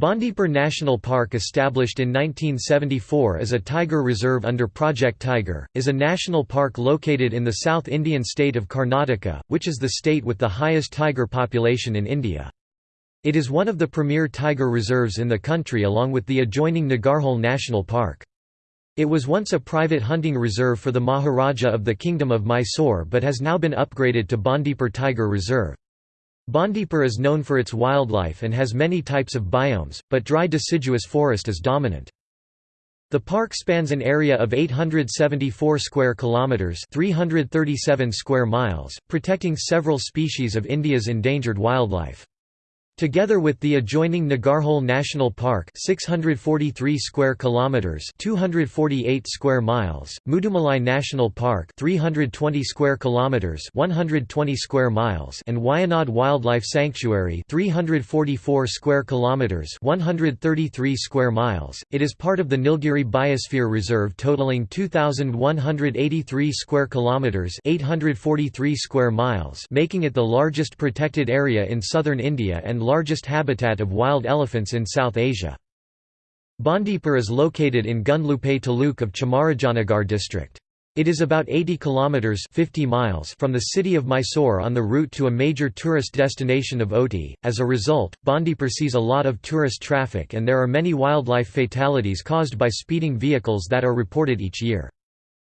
Bandipur National Park established in 1974 as a tiger reserve under Project Tiger, is a national park located in the South Indian state of Karnataka, which is the state with the highest tiger population in India. It is one of the premier tiger reserves in the country along with the adjoining Nagarhole National Park. It was once a private hunting reserve for the Maharaja of the Kingdom of Mysore but has now been upgraded to Bandipur Tiger Reserve. Bandipur is known for its wildlife and has many types of biomes, but dry deciduous forest is dominant. The park spans an area of 874 square kilometers, 337 square miles, protecting several species of India's endangered wildlife. Together with the adjoining Nagarhole National Park 643 square kilometers 248 square miles, Mudumalai National Park 320 square kilometers 120 square miles and Wayanad Wildlife Sanctuary 344 square kilometers 133 square miles, it is part of the Nilgiri Biosphere Reserve totaling 2183 square kilometers 843 square miles, making it the largest protected area in southern India and largest habitat of wild elephants in South Asia. Bandipur is located in Gundlupet taluk of Chamarajanagar district. It is about 80 kilometers 50 miles from the city of Mysore on the route to a major tourist destination of Ooty. As a result, Bandipur sees a lot of tourist traffic and there are many wildlife fatalities caused by speeding vehicles that are reported each year.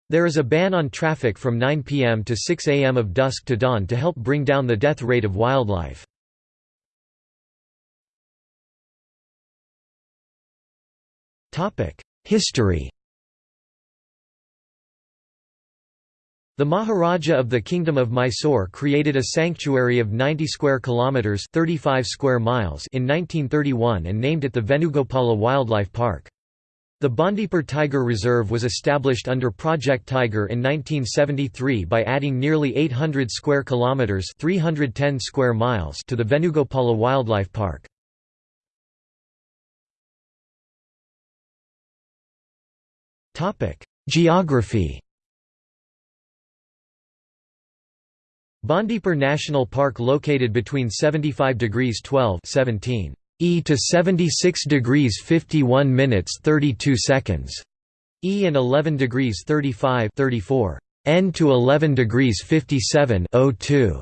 There is a ban on traffic from 9 pm to 6 am of dusk to dawn to help bring down the death rate of wildlife. History The Maharaja of the Kingdom of Mysore created a sanctuary of 90 square kilometers, 35 square miles in 1931 and named it the Venugopala Wildlife Park. The Bandipur Tiger Reserve was established under Project Tiger in 1973 by adding nearly 800 square kilometers, 310 square miles to the Venugopala Wildlife Park. Geography. Bandipur National Park located between 75 degrees 12 17 E to 76 degrees 51 minutes 32 seconds E and 11 degrees 35 34 N to 11 degrees 57 02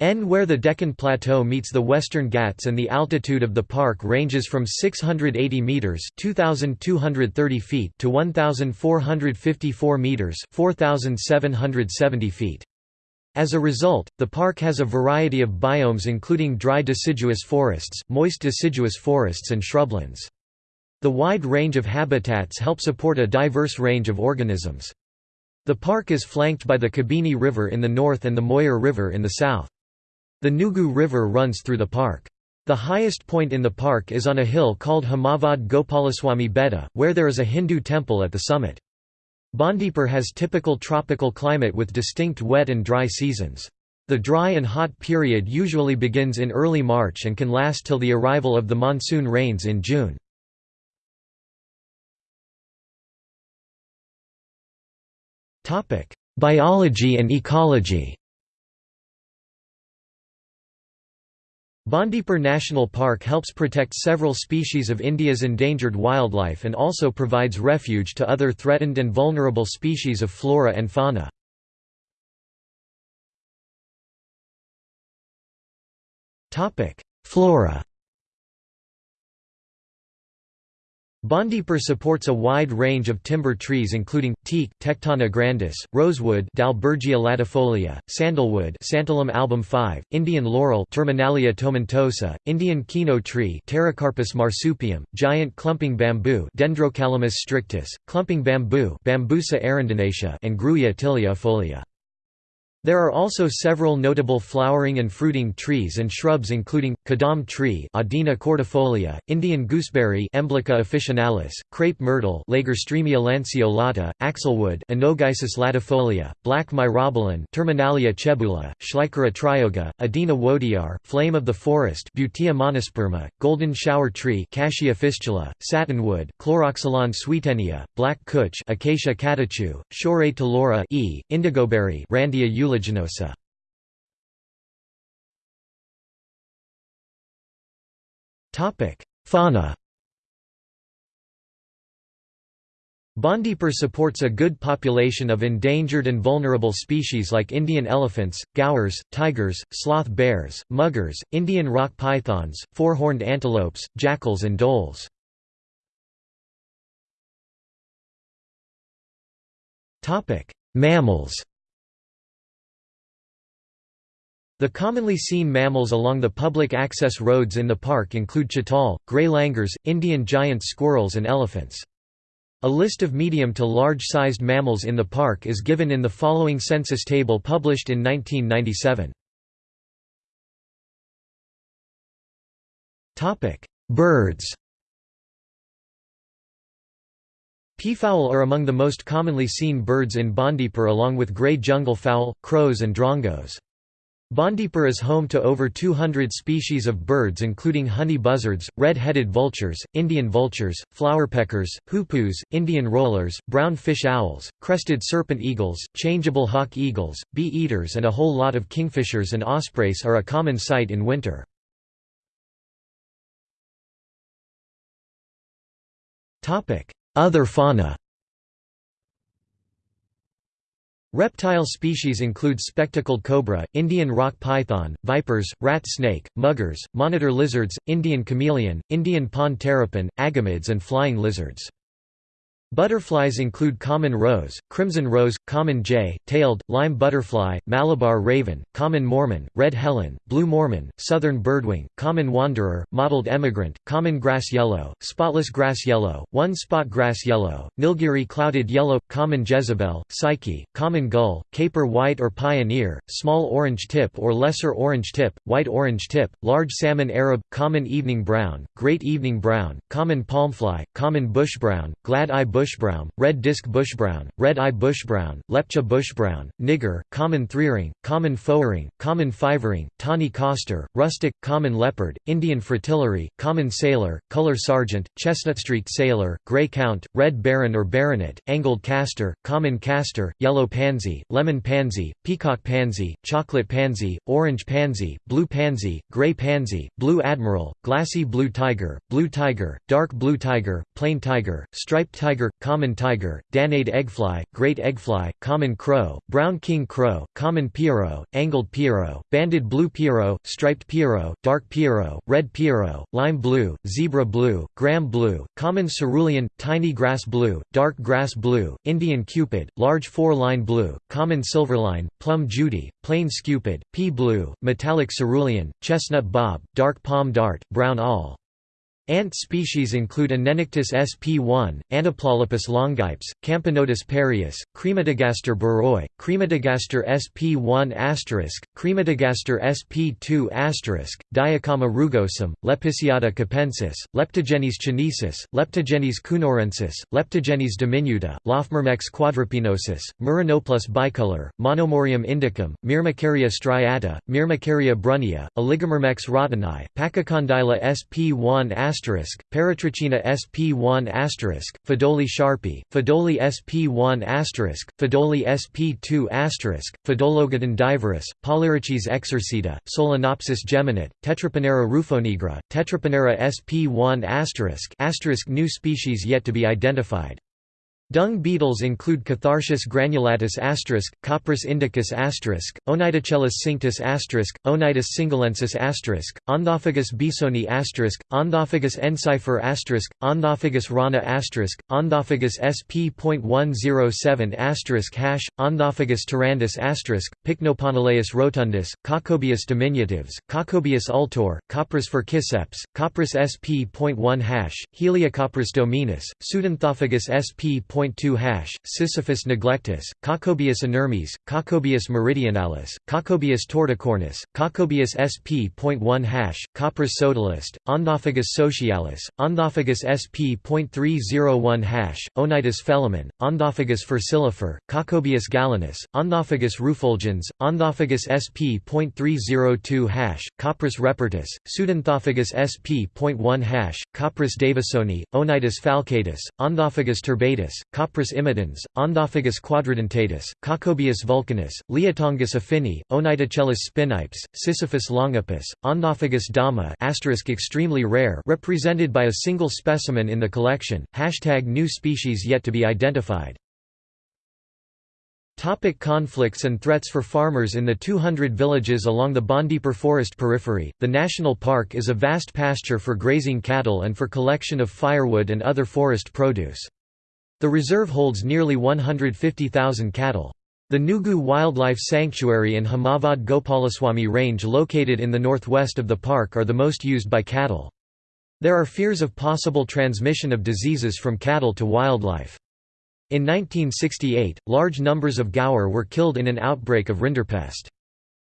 N where the Deccan Plateau meets the Western Ghats and the altitude of the park ranges from 680 meters (2230 feet) to 1454 meters (4770 feet). As a result, the park has a variety of biomes including dry deciduous forests, moist deciduous forests and shrublands. The wide range of habitats help support a diverse range of organisms. The park is flanked by the Kabini River in the north and the Moyar River in the south. The Nugu River runs through the park. The highest point in the park is on a hill called Himavad Gopalaswamy Betta, where there is a Hindu temple at the summit. Bandipur has typical tropical climate with distinct wet and dry seasons. The dry and hot period usually begins in early March and can last till the arrival of the monsoon rains in June. Biology and ecology Bandipur National Park helps protect several species of India's endangered wildlife and also provides refuge to other threatened and vulnerable species of flora and fauna. Flora Bandipur supports a wide range of timber trees including, teak Tectona grandis, rosewood Dalbergia latifolia, sandalwood Santalum album 5, Indian laurel Terminalia tomentosa, Indian kino tree Pterocarpus marsupium, giant clumping bamboo Dendrocalamus strictus, clumping bamboo Bambusa arundinacea and Grewia tilia there are also several notable flowering and fruiting trees and shrubs including, kadam tree Adina cordifolia, Indian gooseberry Emblica officinalis, crepe myrtle Lagerstroemia lanceolata, axlewood Anogeissus latifolia, black myrobalan Terminalia chebula, Schleichera trioga, Odina wodier, flame of the forest Butea monosperma, golden shower tree Cassia fistula, satinwood, Chloroxylon swietenia, black cutch Acacia catechu, Shorea telora e, indigoberry Randia Fauna. Bandipur supports a good population of endangered and vulnerable species like Indian elephants, gaurs, tigers, sloth bears, muggers, Indian rock pythons, four-horned antelopes, jackals and dholes. Mammals The commonly seen mammals along the public access roads in the park include chital, grey langurs, Indian giant squirrels and elephants. A list of medium to large-sized mammals in the park is given in the following census table published in 1997. Birds Peafowl are among the most commonly seen birds in Bandipur along with grey jungle fowl, crows and drongos. Bandipur is home to over 200 species of birds including honey buzzards, red-headed vultures, Indian vultures, flowerpeckers, hoopoes, Indian rollers, brown fish owls, crested serpent eagles, changeable hawk eagles, bee-eaters and a whole lot of kingfishers and ospreys are a common sight in winter. Other fauna Reptile species include spectacled cobra, Indian rock python, vipers, rat snake, muggers, monitor lizards, Indian chameleon, Indian pond terrapin, agamids and flying lizards. Butterflies include common rose, crimson rose, common jay, tailed, lime butterfly, Malabar raven, common mormon, red helen, blue mormon, southern birdwing, common wanderer, mottled emigrant, common grass yellow, spotless grass yellow, one-spot grass yellow, Nilgiri clouded yellow, common jezebel, psyche, common gull, caper white or pioneer, small orange tip or lesser orange tip, white orange tip, large salmon Arab, common evening brown, great evening brown, common palmfly, common bush brown, glad-eye bush bushbrown, red disc bushbrown, red-eye bushbrown, lepcha bushbrown, nigger, common threering, common fourring, common fivering, tawny coster, rustic, common leopard, Indian fritillary, common sailor, color sergeant, chestnut street sailor, grey count, red baron or baronet, angled castor, common castor, yellow pansy, lemon pansy, peacock pansy, chocolate pansy, orange pansy, blue pansy, grey pansy, blue admiral, glassy blue tiger, blue tiger, dark blue tiger, plain tiger, striped tiger, common tiger, Danaid eggfly, great eggfly, common crow, brown king crow, common pierrot, angled pierrot, banded blue pierrot, striped pierrot, dark pierrot, red pierrot, lime blue, zebra blue, gram blue, common cerulean, tiny grass blue, dark grass blue, Indian cupid, large four-line blue, common silverline, plum judy, plains cupid, pea blue, metallic cerulean, chestnut bob, dark palm dart, brown awl. Ant species include Aenictus sp1, Anoplolepis longipes, Camponotus pereus, Crematogaster biroi, Crematogaster sp1 Crematogaster sp2 Diacamma rugosum, Lepisiota capensis, Leptogenys chinensis, Leptogenys cunorensis, Leptogenys diminuta, Lophomyrmex quadrispinosus, Meranoplus bicolor, Monomorium indicum, Myrmecaria striata, Myrmecaria brunnea, Oligomyrmex rotani, Pachycondyla sp1 asterisk, Paratrechina sp1 asterisk, Phodoli sharpie, Phodoli sp1 asterisk, Phodoli sp2 asterisk, Pheidologeton diversus, Polyrhachis exercita, Solenopsis geminata, Tetraponera rufonigra, Tetraponera sp1 asterisk, asterisk new species yet to be identified. Dung beetles include Catharsius granulatus asterisk, Copris indicus asterisk, Oniticellus cinctus asterisk, Onitis singhalensis asterisk, Onthophagus bisoni asterisk, Onthophagus ensifer asterisk, Onthophagus rana asterisk, Onthophagus sp.107 asterisk hash, Onthophagus tyrannus asterisk, Pycnoponeleus rotundus, Caccobius diminutives, Caccobius ultor, Copris furciceps, Copris sp.1 hash, Heliocopris dominus, Pseudonthophagus sp. 2 hash, Sisyphus neglectus, Caccobius inermes, Caccobius meridionalis, Caccobius torticornis, Caccobius sp.1 hash, Copris sodalist, Onthophagus socialis, Onthophagus sp.301 hash, Onitis felamen, Onthophagus furcilifer, Caccobius galenus, Onthophagus rufulgens, Onthophagus sp.302 hash, Copris repertus, Pseudonthophagus sp.1 hash, Copris davisoni, Onitis falcatus, Onthophagus turbatus, Copris imitans, Onthophagus quadridentatus, Caccobius vulcanus, Liatongus affini, Oniticellus spinipes, Sisyphus longipes, Onthophagus dama extremely rare represented by a single specimen in the collection, Hashtag new species yet to be identified. Topic conflicts and threats for farmers In the 200 villages along the Bandipur forest periphery, the national park is a vast pasture for grazing cattle and for collection of firewood and other forest produce. The reserve holds nearly 150,000 cattle. The Nugu Wildlife Sanctuary and Himavad Gopalaswamy Range located in the northwest of the park are the most used by cattle. There are fears of possible transmission of diseases from cattle to wildlife. In 1968, large numbers of gaur were killed in an outbreak of rinderpest.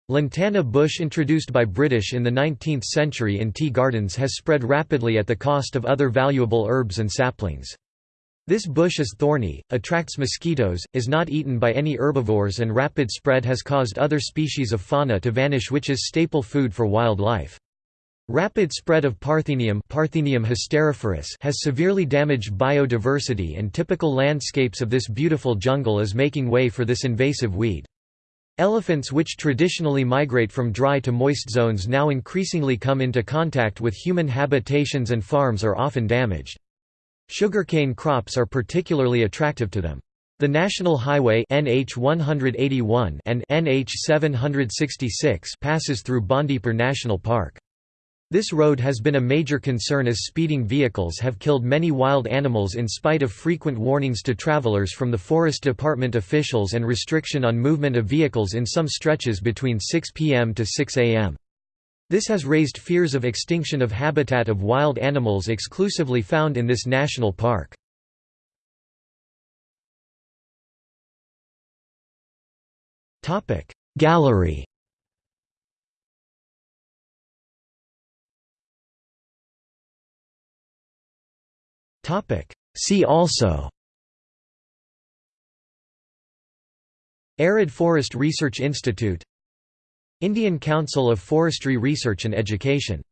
Lantana bush introduced by British in the 19th century in tea gardens has spread rapidly at the cost of other valuable herbs and saplings. This bush is thorny, attracts mosquitoes, is not eaten by any herbivores and rapid spread has caused other species of fauna to vanish which is staple food for wildlife. Rapid spread of Parthenium, Parthenium has severely damaged biodiversity and typical landscapes of this beautiful jungle is making way for this invasive weed. Elephants which traditionally migrate from dry to moist zones now increasingly come into contact with human habitations and farms are often damaged. Sugarcane crops are particularly attractive to them. The National Highway NH 181 and NH 766 passes through Bandipur National Park. This road has been a major concern as speeding vehicles have killed many wild animals in spite of frequent warnings to travelers from the Forest Department officials and restriction on movement of vehicles in some stretches between 6 p.m. to 6 a.m. This has raised fears of extinction of habitat of wild animals exclusively found in this national park. Gallery See also Arid Forest Research Institute Indian Council of Forestry Research and Education